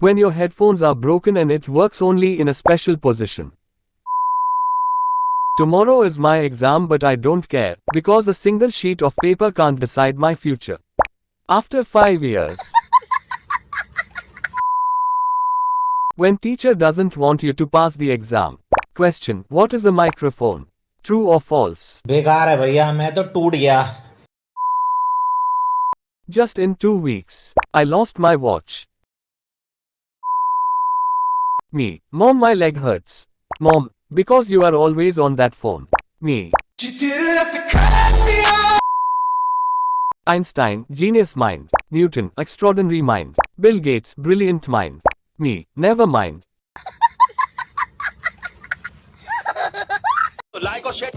When your headphones are broken and it works only in a special position. Tomorrow is my exam but I don't care, because a single sheet of paper can't decide my future. After 5 years. When teacher doesn't want you to pass the exam. Question, what is a microphone? True or false? बेकार है भैया मैं तो टूट गया Just in two weeks, I lost my watch. Me. Mom, my leg hurts. Mom, because you are always on that phone. Me. me Einstein, genius mind. Newton, extraordinary mind. Bill Gates, brilliant mind. Me, never mind. like or share,